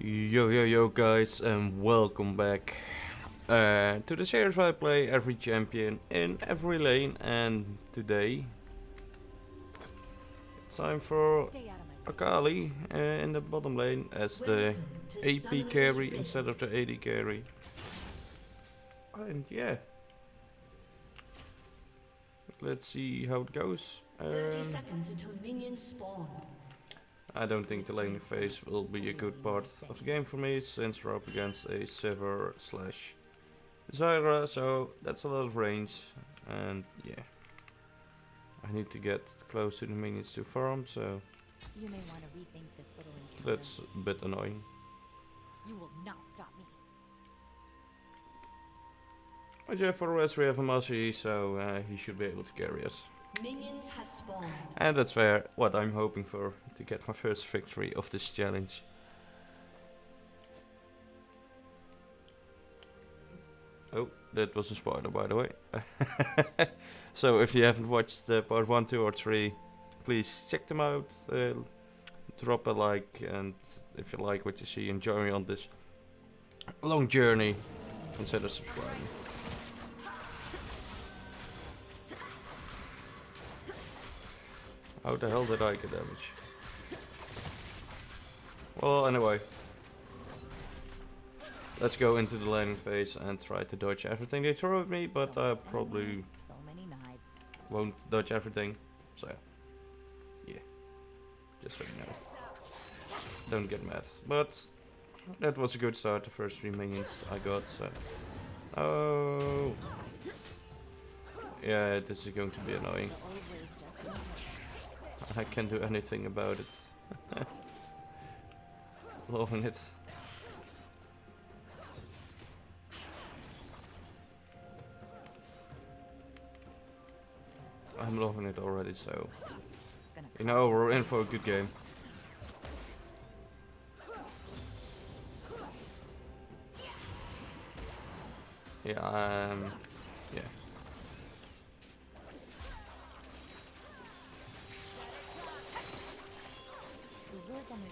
Yo yo yo guys and welcome back uh, to the series where I play every champion in every lane and today it's time for Akali uh, in the bottom lane as the AP carry instead of the AD carry. And yeah. Let's see how it goes. 30 um, seconds until minions spawn. I don't think the laning phase will be a good part of the game for me since we're up against a Sivir slash Zyra, so that's a lot of range and yeah. I need to get close to the minions to farm, so You may want to rethink this little encounter. that's a bit annoying. You will not stop me. But yeah, for the rest we have a Massey, so uh, he should be able to carry us. And that's where what I'm hoping for, to get my first victory of this challenge. Oh, that was a spoiler by the way. so if you haven't watched uh, part 1, 2 or 3, please check them out. Uh, drop a like and if you like what you see join me on this long journey, consider subscribing. How the hell did I get damage? Well, anyway. Let's go into the landing phase and try to dodge everything they throw at me, but I probably won't dodge everything. So, yeah. Just so you know. Don't get mad. But that was a good start, the first three minions I got, so... Oh... Yeah, this is going to be annoying. I can't do anything about it. Loving it. I'm loving it already, so you know we're in for a good game. Yeah, um,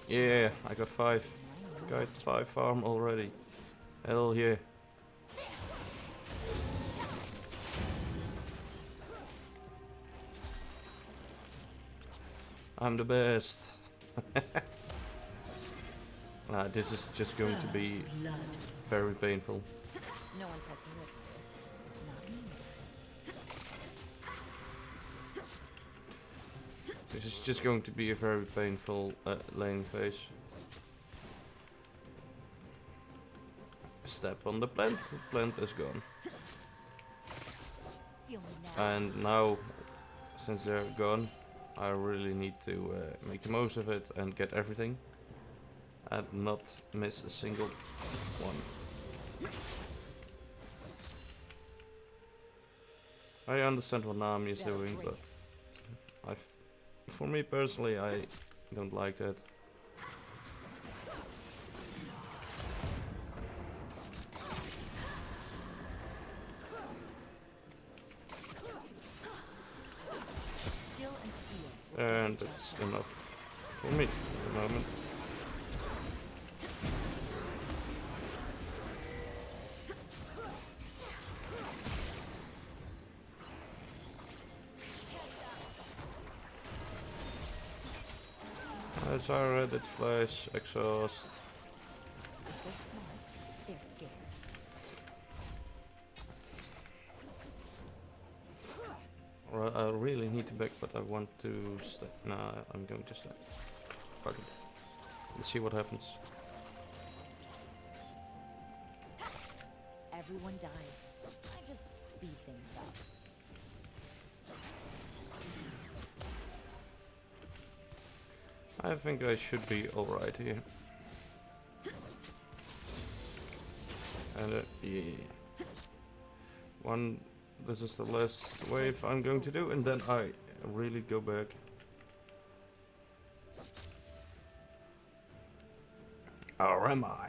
Yeah, I got five. Got five farm already. Hell yeah. I'm the best. nah, this is just going to be very painful. No one This is just going to be a very painful uh, lane phase. Step on the plant, the plant is gone. And now, since they're gone, I really need to uh, make the most of it and get everything. And not miss a single one. I understand what Nami is doing, but I, for me personally, I don't like that. Reddit flash exhaust. I really need to back, but I want to stay. Nah, I'm going to stay. Fuck it. Let's see what happens. Everyone dies. I just speed things I think I should be alright here. And uh, yeah. One, this is the last wave I'm going to do, and then I really go back. Or am I?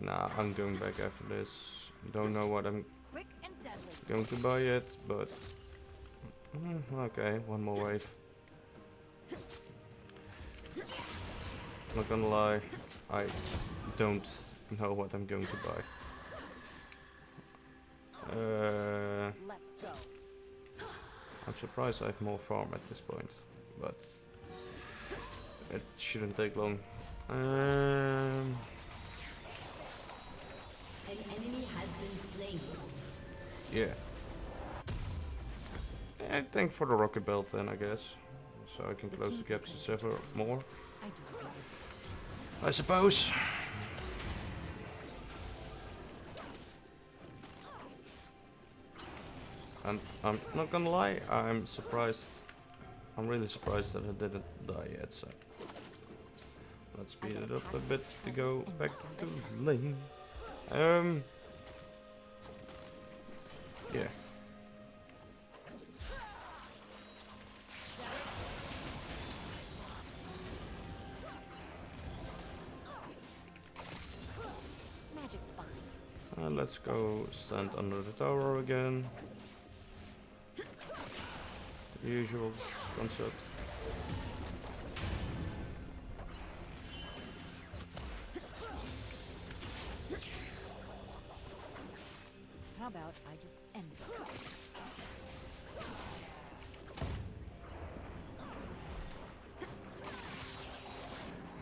Nah, I'm going back after this. Don't know what I'm Quick and deadly. going to buy yet, but Mm, okay, one more wave. Not gonna lie, I don't know what I'm going to buy. Uh, I'm surprised I have more farm at this point, but it shouldn't take long. Um, An enemy has been slain. yeah. I think for the rocket belt then, I guess. So I can close the gaps to several more, I. I suppose. And I'm not gonna lie, I'm surprised. I'm really surprised that I didn't die yet, so. Let's speed it up a bit to go back to lane. Um. Yeah. Let's go stand under the tower again. Usual concept. How about I just end it?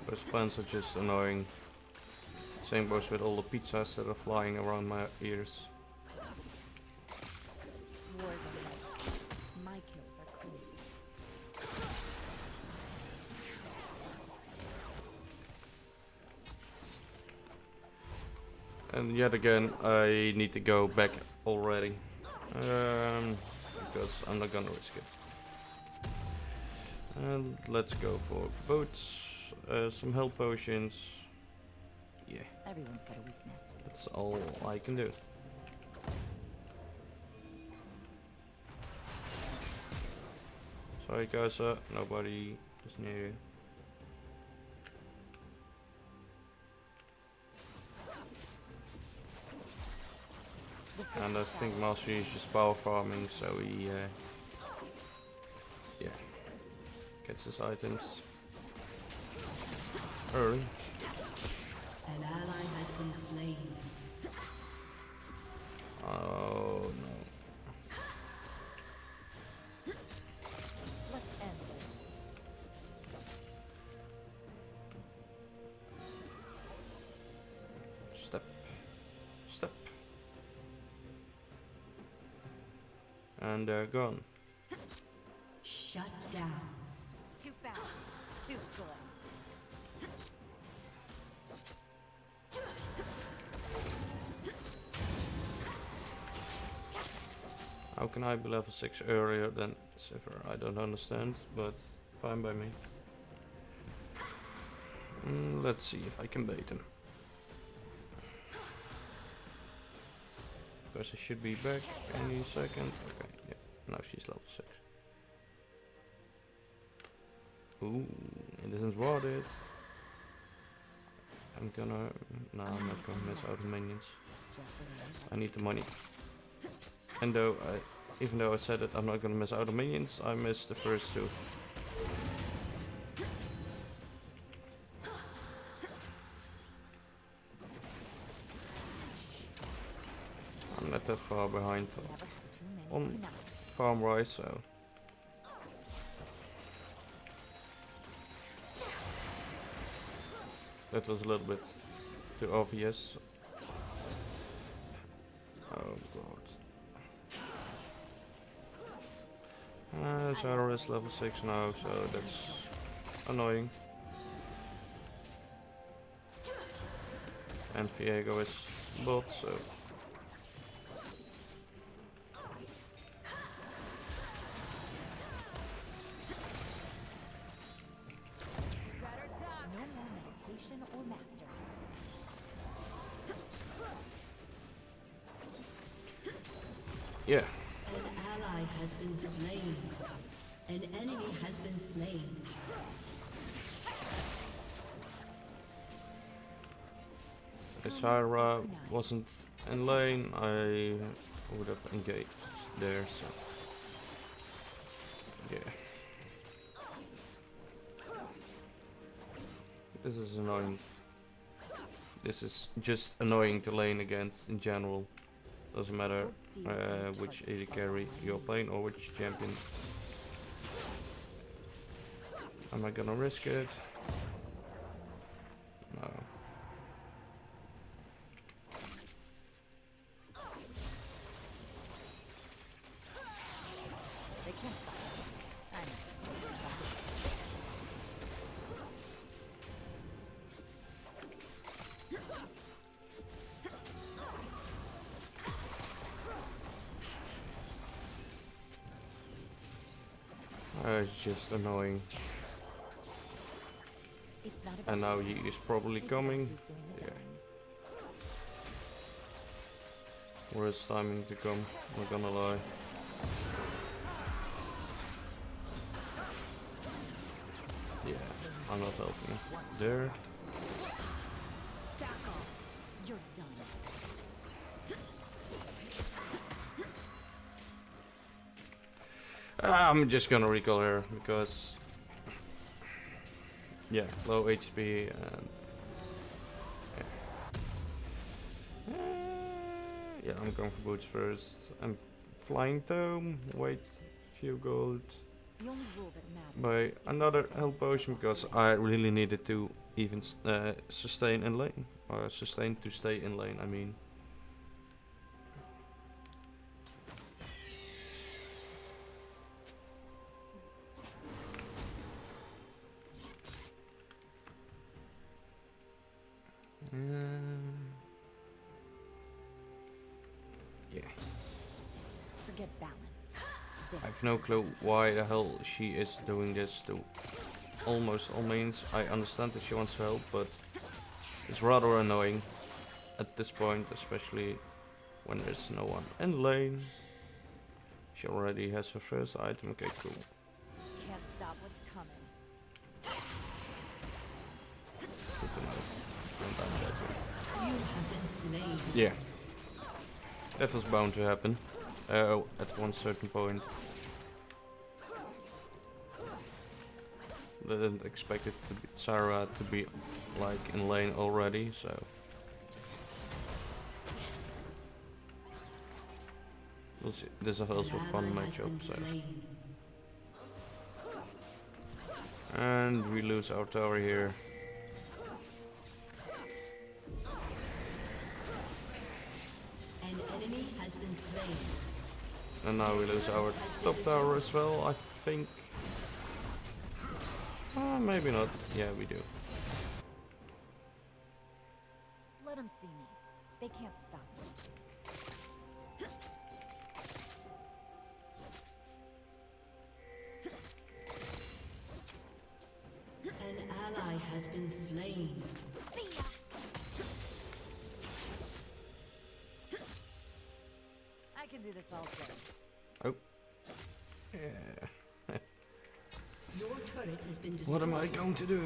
Those plants are just annoying. Same goes with all the pizzas that are flying around my ears. Wars are less. My kills are clean. And yet again, I need to go back already. Um, because I'm not gonna risk it. And let's go for boats, uh, some health potions. Yeah, Everyone's got a weakness. that's all I can do. Sorry guys, uh, nobody is near you. And I think Master is just power farming, so he, uh, yeah, gets his items early. They're gone. Shut down. Too fast. Too good. How can I be level 6 earlier than Sivir? I don't understand, but fine by me. Mm, let's see if I can bait him. Because he should be back any second. Okay, Now she's level 6. Ooh, it isn't worth it. I'm gonna... No, I'm not gonna miss out minions. The way I need the money. And though I, even though I said that I'm not gonna miss out on minions, I missed the first two. I'm not that far behind had farm wise, so. That was a little bit too obvious. Oh god. Uh, Zyra is level 6 now, so that's annoying. And Viego is bot, so If Zyra wasn't in lane, I would have engaged there, so. Yeah. This is annoying. This is just annoying to lane against in general. Doesn't matter uh, which. AD carry you're playing or which champion. Am I gonna risk it? Annoying. It's not about And now he is probably coming. Yeah. timing to come, not gonna lie. Yeah, I'm not helping. There. Back off. You're done. I'm just gonna recall her because yeah, low HP and yeah. Uh, yeah, I'm going for boots first. I'm flying tome. Wait, few gold. The only rule that matters. Buy another health potion because I really needed to even uh, sustain in lane or sustain to stay in lane. I mean. I have no clue why the hell she is doing this to almost all means. I understand that she wants to help, but it's rather annoying at this point, especially when there's no one in lane. She already has her first item. Okay, cool. Can't stop what's coming. Good to know. And I'm dead too. You have been slain. Yeah. That was bound to happen. Uh, at one certain point. Didn't expect it to be Zyra to be like in lane already, so. We'll see. This is also a fun matchup, so. And we lose our tower here. An enemy has been slain. And now we lose our top tower as well, I think. Uh, maybe not. Yeah, we do. Let them see me. They can't stop me. An ally has been slain. Do this all day. Yeah. Your turret has been destroyed. What am I going to do?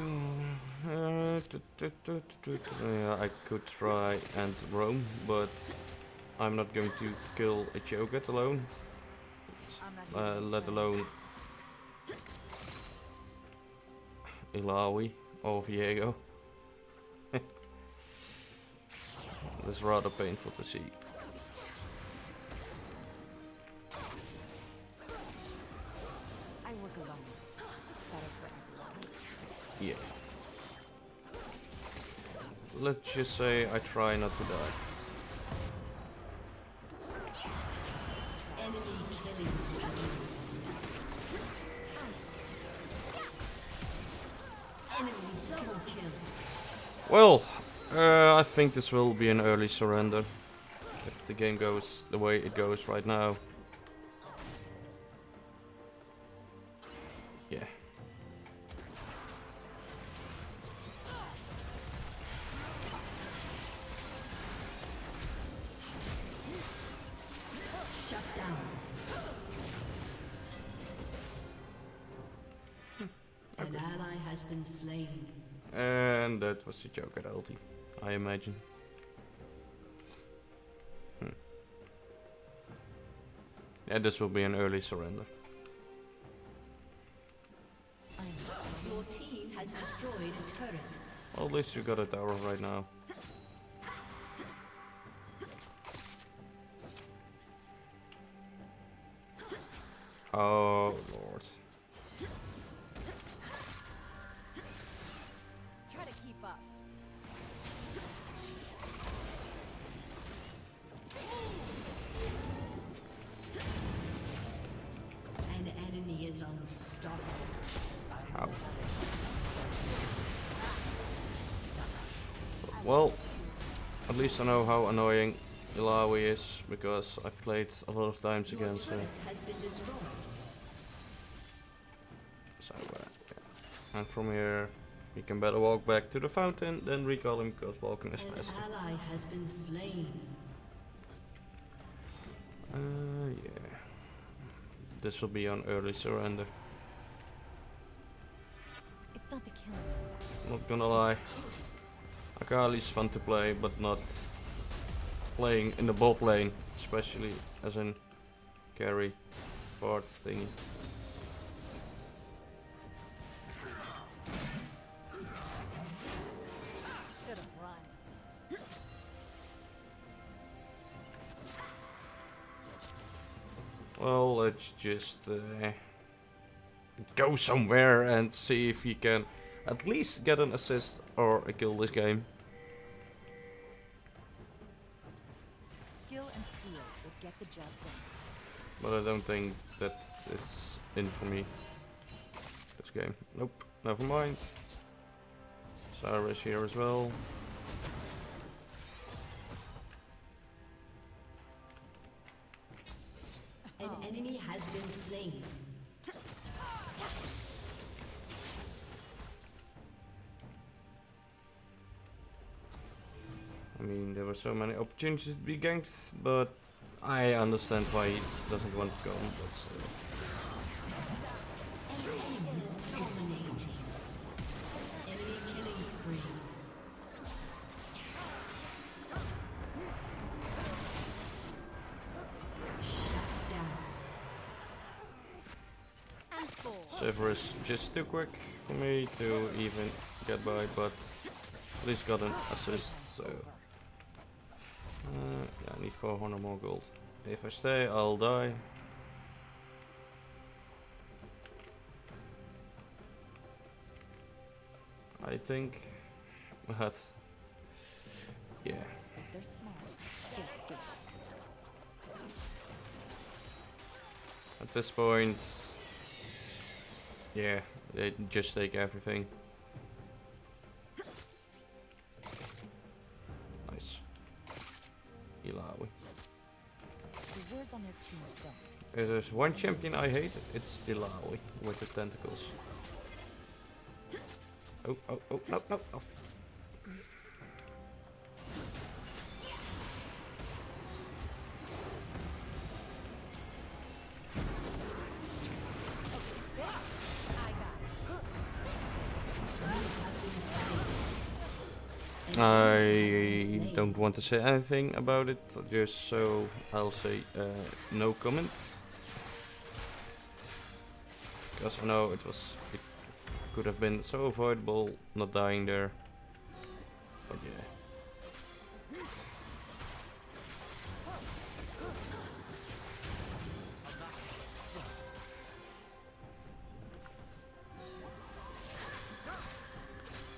Uh, yeah, I could try and roam, but I'm not going to kill a Cho'Gath alone, I'm not here uh, let alone Illaoi or Viego. That's rather painful to see. Let's just say I try not to die. Well, uh, I think this will be an early surrender. If the game goes the way it goes right now. Was the joke at ulti, I imagine. Hmm. Yeah, this will be an early surrender. Your team has destroyed a turret. Well, at least you got a tower right now. Oh lord. Well, at least I know how annoying Illaoi is because I've played a lot of times Your against her. turret has been destroyed. So, uh, yeah. And from here, we can better walk back to the fountain than recall him because walking is faster. ally has been slain. Uh, yeah. This will be on early surrender. It's not the killing. Not gonna lie. Akali's fun to play, but not playing in the bot lane, especially as in carry part thingy. Well, let's just uh, go somewhere and see if he can at least get an assist or a kill this game. Skill and steel will get the job done. But I don't think that is in for me. This game. Nope. Never mind. Zyra's here as well. So many opportunities to be ganked, but I understand why he doesn't want to go. But. And full. Sivir is just too quick for me to even get by, but at least got an assist, so... Uh, yeah, I need 400 more gold. If I stay, I'll die. I think, but yeah, at this point, yeah, they just take everything. If there's one champion I hate, it's Illaoi with the tentacles. Oh, oh, oh, no, no, no. Want to say anything about it, just so I'll say uh, no comment. Because I know it was, it could have been so avoidable not dying there. But yeah.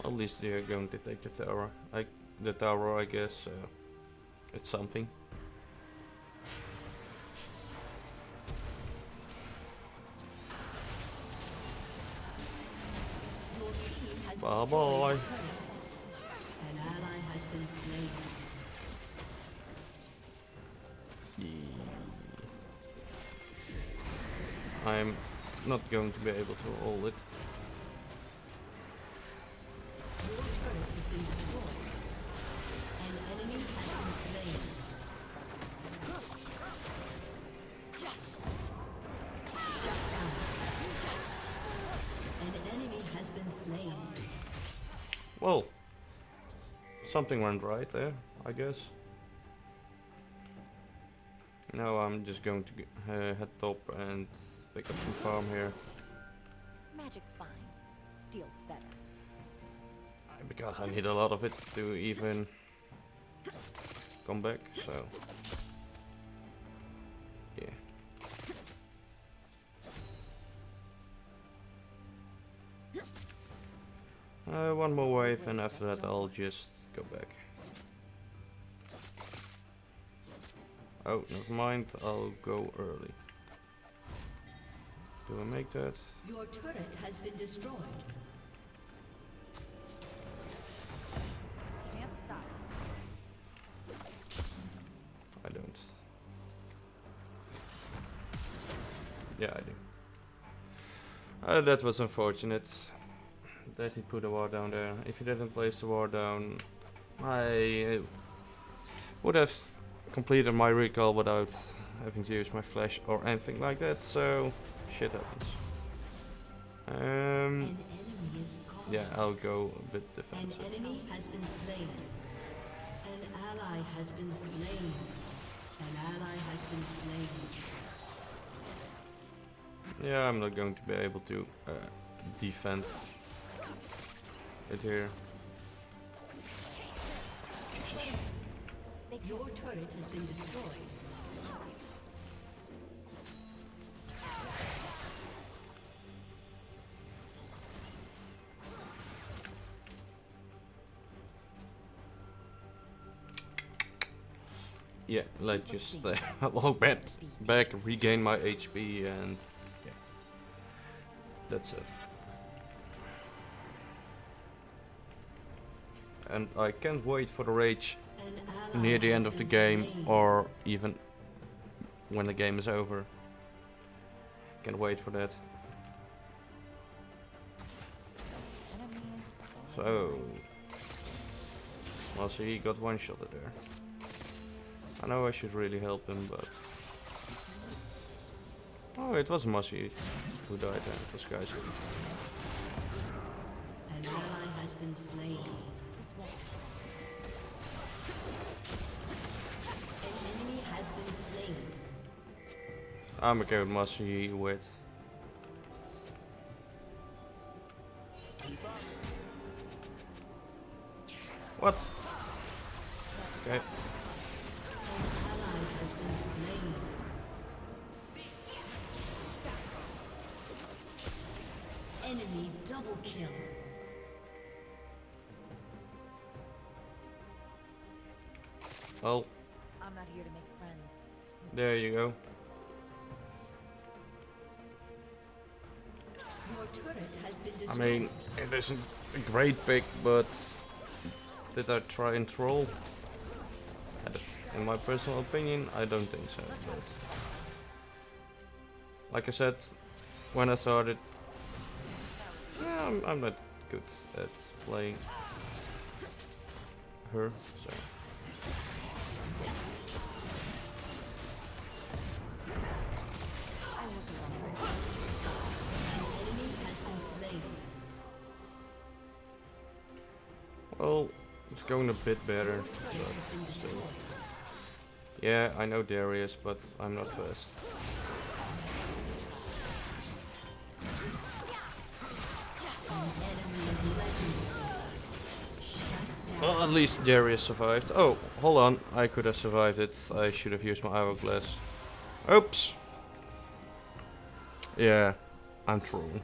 At least they are going to take the tower. I, the tower, I guess. Uh, it's something. Bye bye. I'm not going to be able to hold it. Something went right there, I guess. Now I'm just going to uh, head top and pick up some farm here. Magic's fine. Steel's better. because I need a lot of it to even come back, so yeah. Uh, one more wave and after that I'll just go back. Oh, never mind, I'll go early. Do I make that? Your turret has been destroyed. Can't stop. I don't. Yeah, I do. Uh, that was unfortunate that he put a war down there. If he didn't place the war down, I would have completed my recall without having to use my flash or anything like that, so shit happens. Um, An enemy is gone. yeah, I'll go a bit An defensive. enemy has been slain. An ally has been slain. An ally has been slain. Yeah, I'm not going to be able to uh, defend it here. Jesus. Your turret has been destroyed. Yeah, let's just uh, log back, back, regain my HP, and yeah, that's it. And I can't wait for the rage near the end of the game, slain. or even when the game is over. Can't wait for that. So, well, so he got one shot there. I know I should really help him, but oh, it was Mossy who died. Then it was Kaiser. An ally has been slain. I'm okay with mustard you eat with. What? Okay. An ally has been slain. Enemy double kill. Well, I'm not here to make friends. there you go. I mean, it isn't a great pick, but did I try and troll? In my personal opinion, I don't think so. But like I said, when I started, yeah, I'm, I'm not good at playing her, so. Well, it's going a bit better. Yeah, I know Darius, but I'm not first. Well, at least Darius survived. Oh, hold on. I could have survived it. I should have used my hourglass. Oops. Yeah, I'm trolling.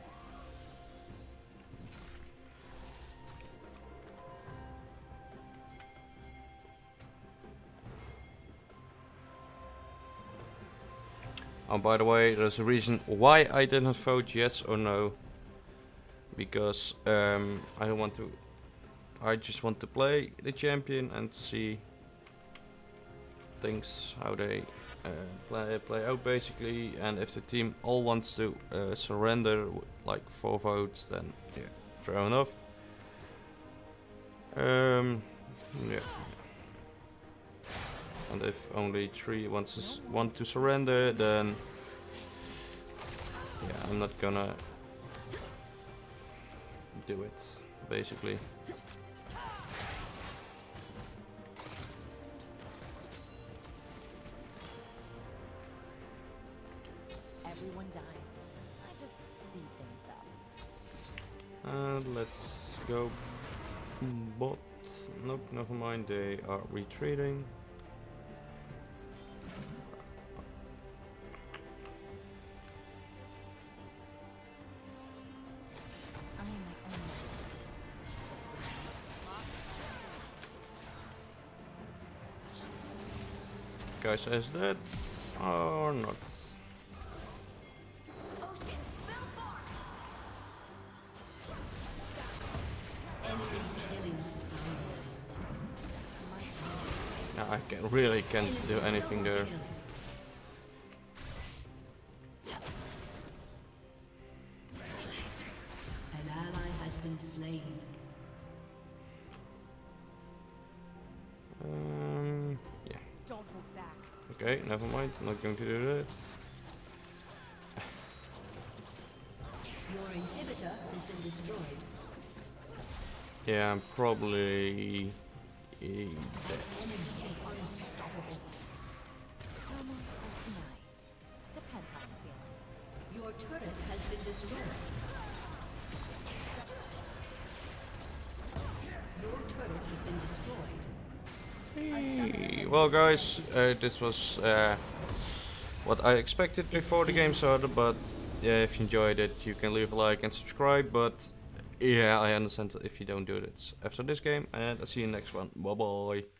Oh, by the way, there's a reason why I didn't vote yes or no. Because um, I don't want to I just want to play the champion and see things how they uh, play play out basically. And if the team all wants to uh, surrender like four votes, then yeah, fair enough. Um, yeah. And if only three wants to want to surrender, then yeah, I'm not gonna do it basically. Everyone dies. I just speed things up. And let's go Bot. Nope, never mind. They are retreating. Guys, is that or not? I can, really can't do anything there. An ally has been slain. Okay, never mind. Not going to do that. Your inhibitor has been destroyed. Yeah, I'm probably dead. Enemy is unstoppable. Karma or deny. Depends how I'm feeling. Your turret has been destroyed. Your turret has been destroyed. Well, guys, uh, this was uh, what I expected before the game started, but yeah, if you enjoyed it, you can leave a like and subscribe, but yeah, I understand if you don't do it after this game, and I'll see you next one. Bye bye.